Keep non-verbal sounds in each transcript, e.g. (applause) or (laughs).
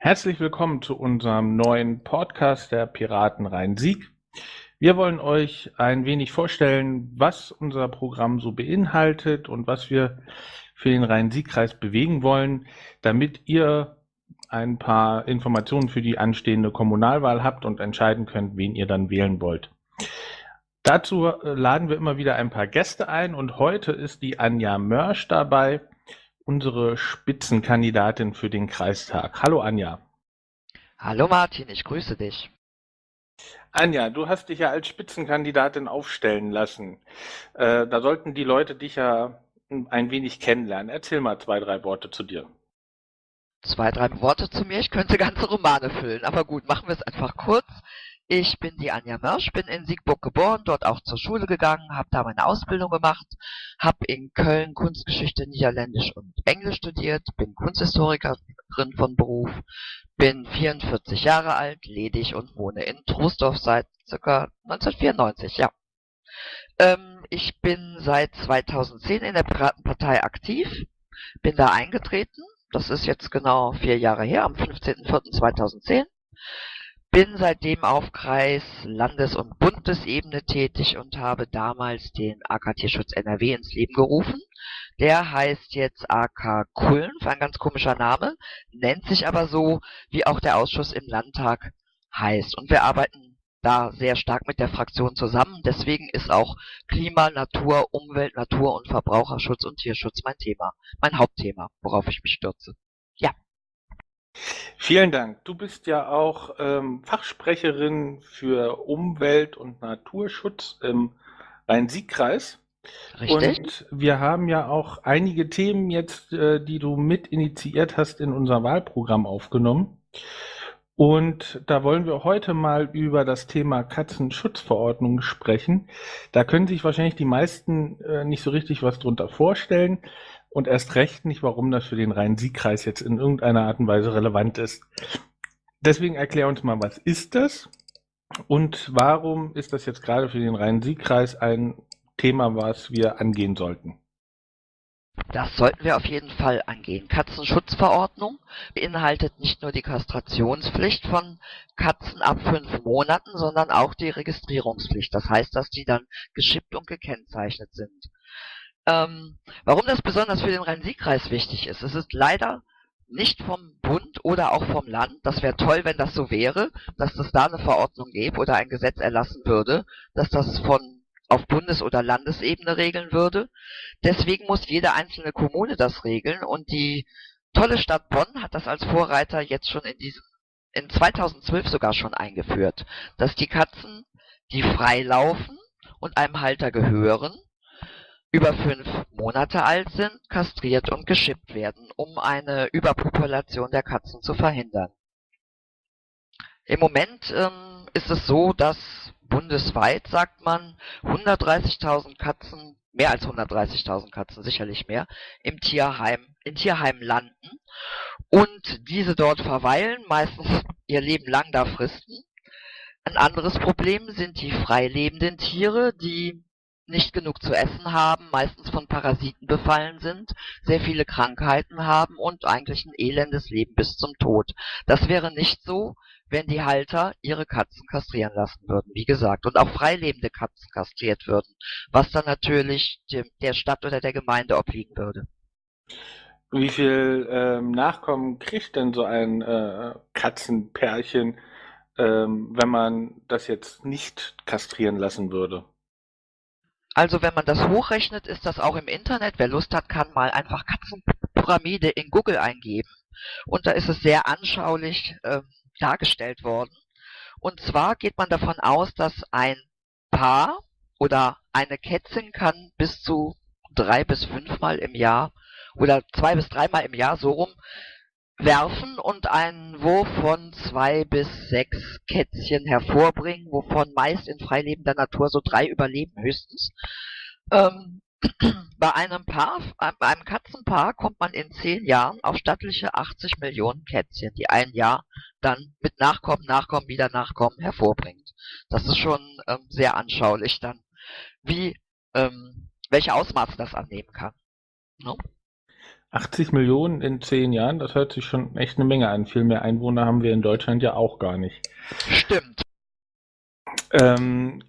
Herzlich willkommen zu unserem neuen Podcast der Piraten Rhein-Sieg. Wir wollen euch ein wenig vorstellen, was unser Programm so beinhaltet und was wir für den Rhein-Sieg-Kreis bewegen wollen, damit ihr ein paar Informationen für die anstehende Kommunalwahl habt und entscheiden könnt, wen ihr dann wählen wollt. Dazu laden wir immer wieder ein paar Gäste ein und heute ist die Anja Mörsch dabei, unsere Spitzenkandidatin für den Kreistag. Hallo Anja. Hallo Martin, ich grüße dich. Anja, du hast dich ja als Spitzenkandidatin aufstellen lassen. Äh, da sollten die Leute dich ja ein wenig kennenlernen. Erzähl mal zwei, drei Worte zu dir. Zwei, drei Worte zu mir. Ich könnte ganze Romane füllen, aber gut, machen wir es einfach kurz. Ich bin die Anja Mörsch, bin in Siegburg geboren, dort auch zur Schule gegangen, habe da meine Ausbildung gemacht, habe in Köln Kunstgeschichte, Niederländisch und Englisch studiert, bin Kunsthistorikerin von Beruf, bin 44 Jahre alt, ledig und wohne in Troisdorf seit ca. 1994, ja. Ähm, ich bin seit 2010 in der Piratenpartei aktiv, bin da eingetreten, das ist jetzt genau vier Jahre her, am 15.04.2010 bin seitdem auf Kreis-, Landes- und Bundesebene tätig und habe damals den AK Tierschutz NRW ins Leben gerufen. Der heißt jetzt AK Kulm, ein ganz komischer Name, nennt sich aber so, wie auch der Ausschuss im Landtag heißt. Und wir arbeiten da sehr stark mit der Fraktion zusammen. Deswegen ist auch Klima, Natur, Umwelt, Natur und Verbraucherschutz und Tierschutz mein Thema, mein Hauptthema, worauf ich mich stürze. Ja. Vielen Dank. Du bist ja auch ähm, Fachsprecherin für Umwelt- und Naturschutz im Rhein-Sieg-Kreis. Richtig. Und wir haben ja auch einige Themen jetzt, äh, die du mit initiiert hast, in unser Wahlprogramm aufgenommen. Und da wollen wir heute mal über das Thema Katzenschutzverordnung sprechen. Da können sich wahrscheinlich die meisten äh, nicht so richtig was drunter vorstellen und erst recht nicht, warum das für den Rhein-Sieg-Kreis jetzt in irgendeiner Art und Weise relevant ist. Deswegen erklär uns mal, was ist das und warum ist das jetzt gerade für den Rhein-Sieg-Kreis ein Thema, was wir angehen sollten? Das sollten wir auf jeden Fall angehen. Katzenschutzverordnung beinhaltet nicht nur die Kastrationspflicht von Katzen ab fünf Monaten, sondern auch die Registrierungspflicht. Das heißt, dass die dann geschippt und gekennzeichnet sind. Ähm, warum das besonders für den Rhein-Sieg-Kreis wichtig ist, es ist leider nicht vom Bund oder auch vom Land, das wäre toll, wenn das so wäre, dass es da eine Verordnung gäbe oder ein Gesetz erlassen würde, dass das von auf Bundes- oder Landesebene regeln würde. Deswegen muss jede einzelne Kommune das regeln und die tolle Stadt Bonn hat das als Vorreiter jetzt schon in diesem in 2012 sogar schon eingeführt, dass die Katzen, die frei laufen und einem Halter gehören, über fünf Monate alt sind, kastriert und geschippt werden, um eine Überpopulation der Katzen zu verhindern. Im Moment ähm, ist es so, dass bundesweit, sagt man, 130.000 Katzen, mehr als 130.000 Katzen, sicherlich mehr, im Tierheim, in Tierheimen landen und diese dort verweilen, meistens ihr Leben lang da fristen. Ein anderes Problem sind die freilebenden Tiere, die nicht genug zu essen haben, meistens von Parasiten befallen sind, sehr viele Krankheiten haben und eigentlich ein elendes Leben bis zum Tod. Das wäre nicht so, wenn die Halter ihre Katzen kastrieren lassen würden, wie gesagt, und auch freilebende Katzen kastriert würden, was dann natürlich der Stadt oder der Gemeinde obliegen würde. Wie viel ähm, Nachkommen kriegt denn so ein äh, Katzenpärchen, ähm, wenn man das jetzt nicht kastrieren lassen würde? Also wenn man das hochrechnet, ist das auch im Internet. Wer Lust hat, kann mal einfach Katzenpyramide in Google eingeben. Und da ist es sehr anschaulich äh, dargestellt worden. Und zwar geht man davon aus, dass ein Paar oder eine Kätzin kann bis zu drei bis fünfmal im Jahr oder zwei bis dreimal im Jahr so rum werfen und einen Wurf von zwei bis sechs Kätzchen hervorbringen, wovon meist in freilebender Natur so drei überleben höchstens. Ähm, (clears throat) bei einem Paar, bei einem Katzenpaar kommt man in zehn Jahren auf stattliche 80 Millionen Kätzchen, die ein Jahr dann mit Nachkommen, Nachkommen, wieder Nachkommen hervorbringt. Das ist schon ähm, sehr anschaulich dann, wie, ähm, welche Ausmaße das annehmen kann. No? 80 Millionen in zehn Jahren, das hört sich schon echt eine Menge an. Viel mehr Einwohner haben wir in Deutschland ja auch gar nicht. Stimmt. Ähm,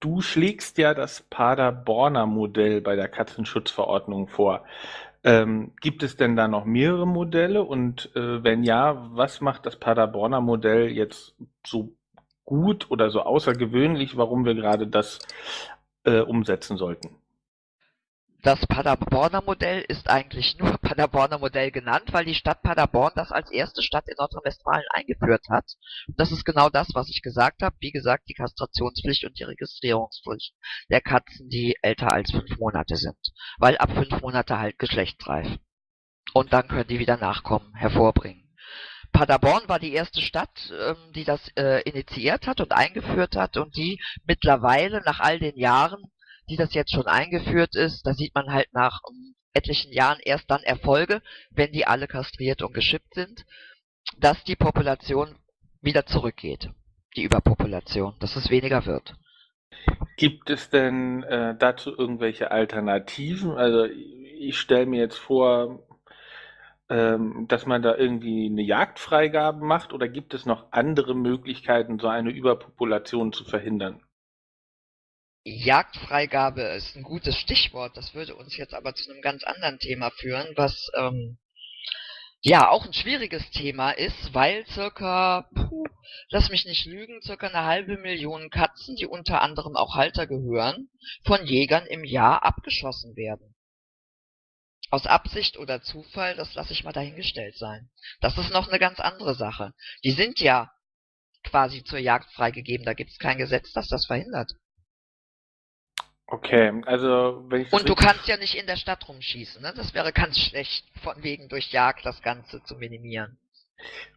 du schlägst ja das Paderborner Modell bei der Katzenschutzverordnung vor. Ähm, gibt es denn da noch mehrere Modelle? Und äh, wenn ja, was macht das Paderborner Modell jetzt so gut oder so außergewöhnlich, warum wir gerade das äh, umsetzen sollten? Das Paderborner Modell ist eigentlich nur (laughs) Paderborner Modell genannt, weil die Stadt Paderborn das als erste Stadt in Nordrhein-Westfalen eingeführt hat. Das ist genau das, was ich gesagt habe. Wie gesagt, die Kastrationspflicht und die Registrierungspflicht der Katzen, die älter als fünf Monate sind. Weil ab fünf Monate halt geschlechtsreif. Und dann können die wieder Nachkommen hervorbringen. Paderborn war die erste Stadt, ähm, die das äh, initiiert hat und eingeführt hat und die mittlerweile nach all den Jahren die das jetzt schon eingeführt ist, da sieht man halt nach um, etlichen Jahren erst dann Erfolge, wenn die alle kastriert und geschippt sind, dass die Population wieder zurückgeht, die Überpopulation, dass es weniger wird. Gibt es denn äh, dazu irgendwelche Alternativen? Also ich stelle mir jetzt vor, ähm, dass man da irgendwie eine Jagdfreigabe macht oder gibt es noch andere Möglichkeiten, so eine Überpopulation zu verhindern? Jagdfreigabe ist ein gutes Stichwort. Das würde uns jetzt aber zu einem ganz anderen Thema führen, was ähm, ja auch ein schwieriges Thema ist, weil circa, puh, lass mich nicht lügen, circa eine halbe Million Katzen, die unter anderem auch Halter gehören, von Jägern im Jahr abgeschossen werden. Aus Absicht oder Zufall, das lasse ich mal dahingestellt sein. Das ist noch eine ganz andere Sache. Die sind ja quasi zur Jagd freigegeben, da gibt es kein Gesetz, das das verhindert. Okay, also wenn ich Und du kannst ja nicht in der Stadt rumschießen, ne? Das wäre ganz schlecht, von wegen durch Jagd das Ganze zu minimieren.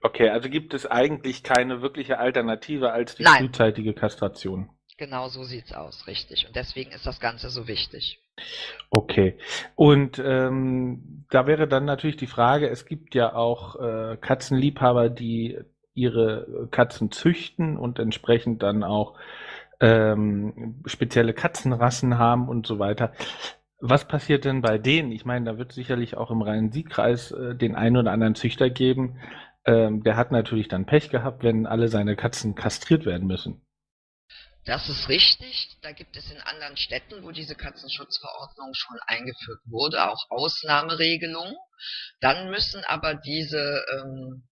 Okay, also gibt es eigentlich keine wirkliche Alternative als die Nein. frühzeitige Kastration. Genau so sieht's aus, richtig. Und deswegen ist das Ganze so wichtig. Okay. Und ähm, da wäre dann natürlich die Frage, es gibt ja auch äh, Katzenliebhaber, die ihre Katzen züchten und entsprechend dann auch ähm, spezielle Katzenrassen haben und so weiter. Was passiert denn bei denen? Ich meine, da wird sicherlich auch im Rhein-Sieg-Kreis äh, den einen oder anderen Züchter geben. Ähm, der hat natürlich dann Pech gehabt, wenn alle seine Katzen kastriert werden müssen. Das ist richtig. Da gibt es in anderen Städten, wo diese Katzenschutzverordnung schon eingeführt wurde, auch Ausnahmeregelungen. Dann müssen aber diese ähm,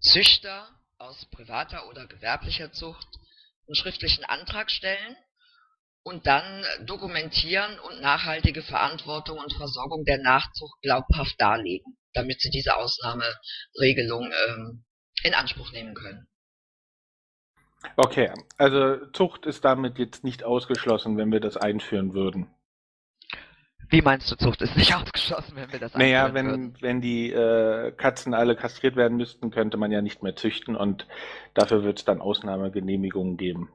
Züchter aus privater oder gewerblicher Zucht einen schriftlichen Antrag stellen und dann dokumentieren und nachhaltige Verantwortung und Versorgung der Nachzucht glaubhaft darlegen, damit sie diese Ausnahmeregelung ähm, in Anspruch nehmen können. Okay, also Zucht ist damit jetzt nicht ausgeschlossen, wenn wir das einführen würden. Wie meinst du, Zucht ist nicht (laughs) ausgeschlossen, wenn wir das Naja, wenn, würden? wenn die äh, Katzen alle kastriert werden müssten, könnte man ja nicht mehr züchten und dafür wird es dann Ausnahmegenehmigungen geben.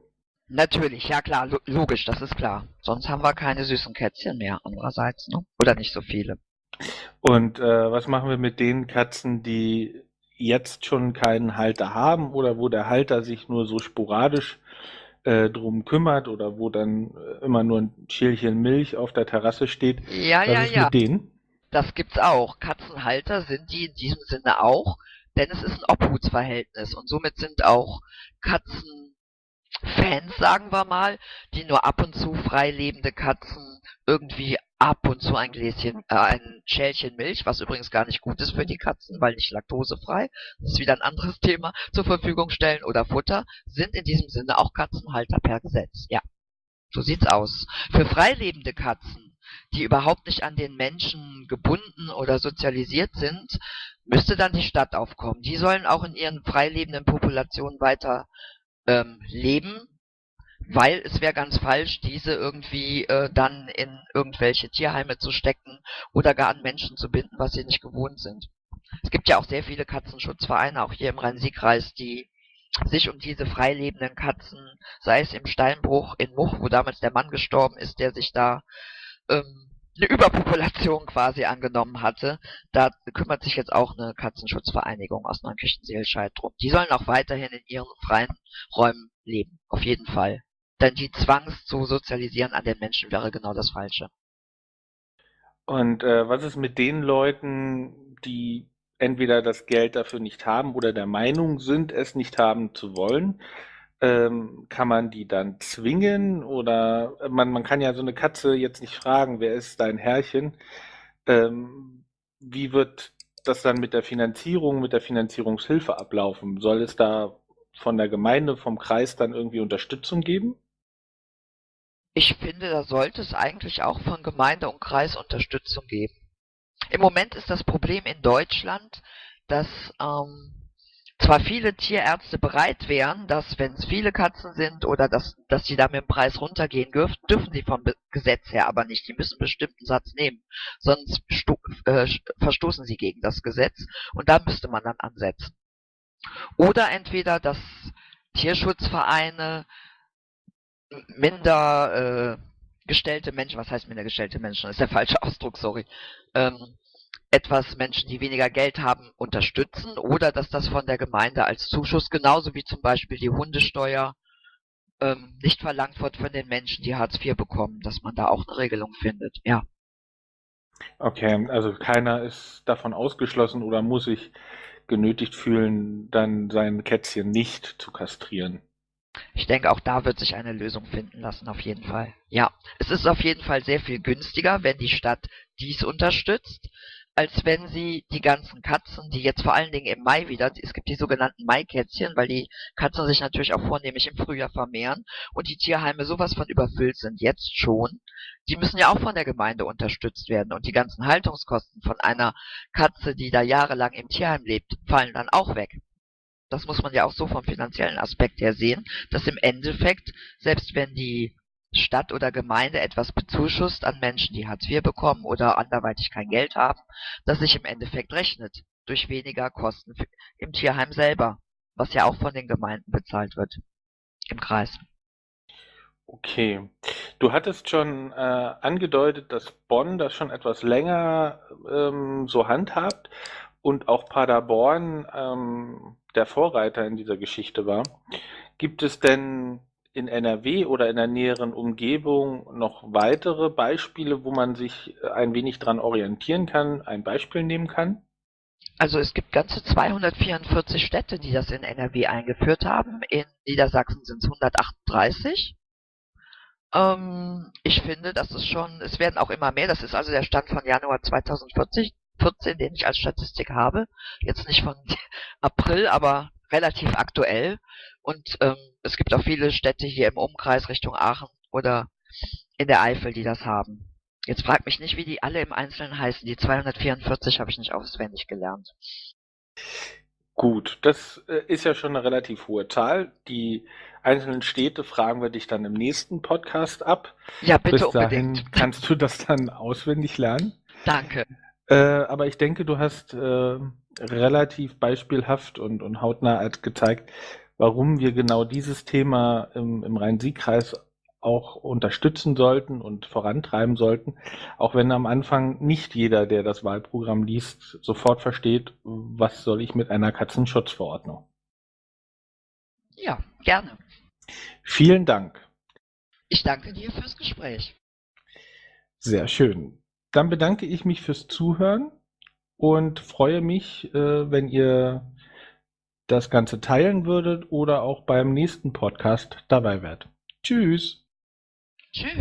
Natürlich, ja klar, lo logisch, das ist klar. Sonst haben wir keine süßen Kätzchen mehr, andererseits, ne? Oder nicht so viele. Und äh, was machen wir mit den Katzen, die jetzt schon keinen Halter haben oder wo der Halter sich nur so sporadisch äh, drum kümmert oder wo dann äh, immer nur ein Schälchen Milch auf der Terrasse steht. Ja, Was ja, ist ja. Mit denen? Das gibt's auch. Katzenhalter sind die in diesem Sinne auch, denn es ist ein Obhutsverhältnis und somit sind auch Katzenfans, sagen wir mal, die nur ab und zu frei lebende Katzen irgendwie ab und zu ein Gläschen, äh, ein Schälchen Milch, was übrigens gar nicht gut ist für die Katzen, weil nicht laktosefrei, das ist wieder ein anderes (laughs) Thema, zur Verfügung stellen oder Futter, sind in diesem Sinne auch Katzenhalter per Gesetz. Ja, so sieht's aus. Für freilebende Katzen, die überhaupt nicht an den Menschen gebunden oder sozialisiert sind, müsste dann die Stadt aufkommen. Die sollen auch in ihren freilebenden Populationen weiter ähm, leben, weil es wäre ganz falsch, diese irgendwie äh, dann in irgendwelche Tierheime zu stecken oder gar an Menschen zu binden, was sie nicht gewohnt sind. Es gibt ja auch sehr viele Katzenschutzvereine, auch hier im Rhein-Sieg-Kreis, die sich um diese freilebenden Katzen, sei es im Steinbruch in Much, wo damals der Mann gestorben ist, der sich da ähm, eine Überpopulation quasi angenommen hatte, da kümmert sich jetzt auch eine Katzenschutzvereinigung aus Neunkirchen-Seelscheid drum. Die sollen auch weiterhin in ihren freien Räumen leben, auf jeden Fall. Denn die Zwangs zu sozialisieren an den Menschen wäre genau das Falsche. Und äh, was ist mit den Leuten, die entweder das Geld dafür nicht haben oder der Meinung sind, es nicht haben zu wollen? Ähm, kann man die dann zwingen oder man, man kann ja so eine Katze jetzt nicht fragen, wer ist dein Herrchen? Ähm, wie wird das dann mit der Finanzierung, mit der Finanzierungshilfe ablaufen? Soll es da von der Gemeinde, vom Kreis dann irgendwie Unterstützung geben? Ich finde, da sollte es eigentlich auch von Gemeinde und Kreis Unterstützung geben. Im Moment ist das Problem in Deutschland, dass ähm, zwar viele Tierärzte bereit wären, dass wenn es viele Katzen sind oder dass, dass sie da mit dem Preis runtergehen dürfen, dürfen sie vom Gesetz her aber nicht. Die müssen einen bestimmten Satz nehmen, sonst äh, verstoßen sie gegen das Gesetz und da müsste man dann ansetzen. Oder entweder, dass Tierschutzvereine minder äh, gestellte Menschen, was heißt minder gestellte Menschen? Das ist der falsche (laughs) Ausdruck, sorry. Ähm, etwas Menschen, die weniger Geld haben, unterstützen oder dass das von der Gemeinde als Zuschuss, genauso wie zum Beispiel die Hundesteuer, ähm, nicht verlangt wird von den Menschen, die Hartz IV bekommen, dass man da auch eine Regelung findet, ja. Okay, also keiner ist davon ausgeschlossen oder muss sich genötigt fühlen, dann sein Kätzchen nicht zu kastrieren. Ich denke, auch da wird sich eine Lösung finden lassen, auf jeden Fall. Ja, es ist auf jeden Fall sehr viel günstiger, wenn die Stadt dies unterstützt, als wenn sie die ganzen Katzen, die jetzt vor allen Dingen im Mai wieder, es gibt die sogenannten Maikätzchen, weil die Katzen sich natürlich auch vornehmlich im Frühjahr vermehren und die Tierheime sowas von überfüllt sind, jetzt schon. Die müssen ja auch von der Gemeinde unterstützt werden und die ganzen Haltungskosten von einer Katze, die da jahrelang im Tierheim lebt, fallen dann auch weg das muss man ja auch so vom finanziellen Aspekt her sehen, dass im Endeffekt, selbst wenn die Stadt oder Gemeinde etwas bezuschusst an Menschen, die Hartz IV bekommen oder anderweitig kein Geld haben, dass sich im Endeffekt rechnet durch weniger Kosten im Tierheim selber, was ja auch von den Gemeinden bezahlt wird im Kreis. Okay. Du hattest schon äh, angedeutet, dass Bonn das schon etwas länger ähm, so handhabt und auch Paderborn ähm, der Vorreiter in dieser Geschichte war. Gibt es denn in NRW oder in der näheren Umgebung noch weitere Beispiele, wo man sich ein wenig dran orientieren kann, ein Beispiel nehmen kann? Also es gibt ganze 244 Städte, die das in NRW eingeführt haben. In Niedersachsen sind es 138. Ähm, ich finde, das ist schon, es werden auch immer mehr. Das ist also der Stand von Januar 2040. 14, den ich als Statistik habe. Jetzt nicht von (laughs) April, aber relativ aktuell. Und ähm, es gibt auch viele Städte hier im Umkreis Richtung Aachen oder in der Eifel, die das haben. Jetzt fragt mich nicht, wie die alle im Einzelnen heißen. Die 244 habe ich nicht auswendig gelernt. Gut, das äh, ist ja schon eine relativ hohe Zahl. Die einzelnen Städte fragen wir dich dann im nächsten Podcast ab. Ja, bitte Bis dahin unbedingt. kannst du das dann auswendig lernen. Danke. Äh, aber ich denke, du hast äh, relativ beispielhaft und, und hautnah gezeigt, warum wir genau dieses Thema im, im Rhein-Sieg-Kreis auch unterstützen sollten und vorantreiben sollten, auch wenn am Anfang nicht jeder, der das Wahlprogramm liest, sofort versteht, was soll ich mit einer Katzenschutzverordnung. Ja, gerne. Vielen Dank. Ich danke dir fürs Gespräch. Sehr schön. Dann bedanke ich mich fürs Zuhören und freue mich, äh, wenn ihr das Ganze teilen würdet oder auch beim nächsten Podcast dabei wärt. Tschüss. Tschüss.